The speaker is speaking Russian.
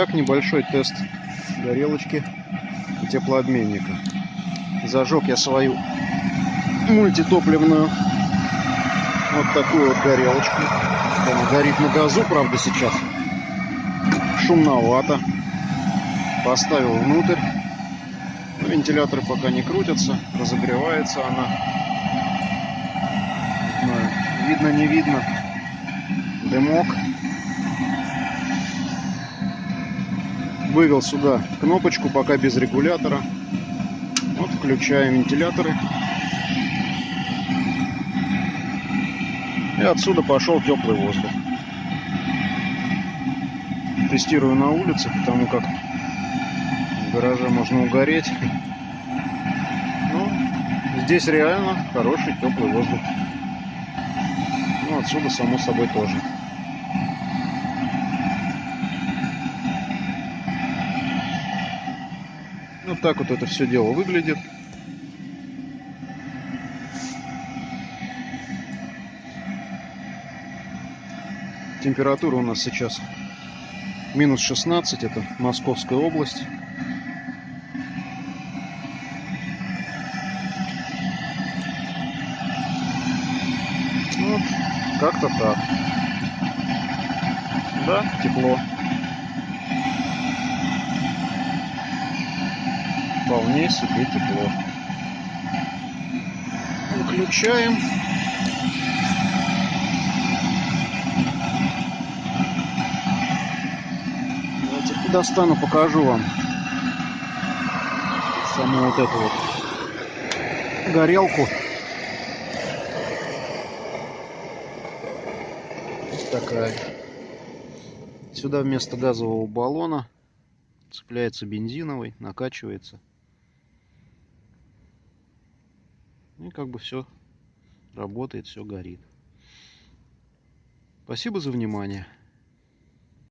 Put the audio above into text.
Итак, небольшой тест горелочки теплообменника. Зажег я свою мультитопливную вот такую вот горелочку. Она горит на газу, правда, сейчас. Шумновато. Поставил внутрь. Но вентиляторы пока не крутятся. Разогревается она. Видно, не видно. Дымок. Вывел сюда кнопочку, пока без регулятора. Вот включаем вентиляторы. И отсюда пошел теплый воздух. Тестирую на улице, потому как в гараже можно угореть. Ну, здесь реально хороший теплый воздух. Ну, отсюда, само собой, тоже. Вот так вот это все дело выглядит. Температура у нас сейчас минус 16, это Московская область. Вот, как-то так. Да, тепло. Вполне себе тепло. Выключаем. Давайте достану, покажу вам саму вот эту вот горелку. Такая. Сюда вместо газового баллона цепляется бензиновый, накачивается. И как бы все работает, все горит. Спасибо за внимание.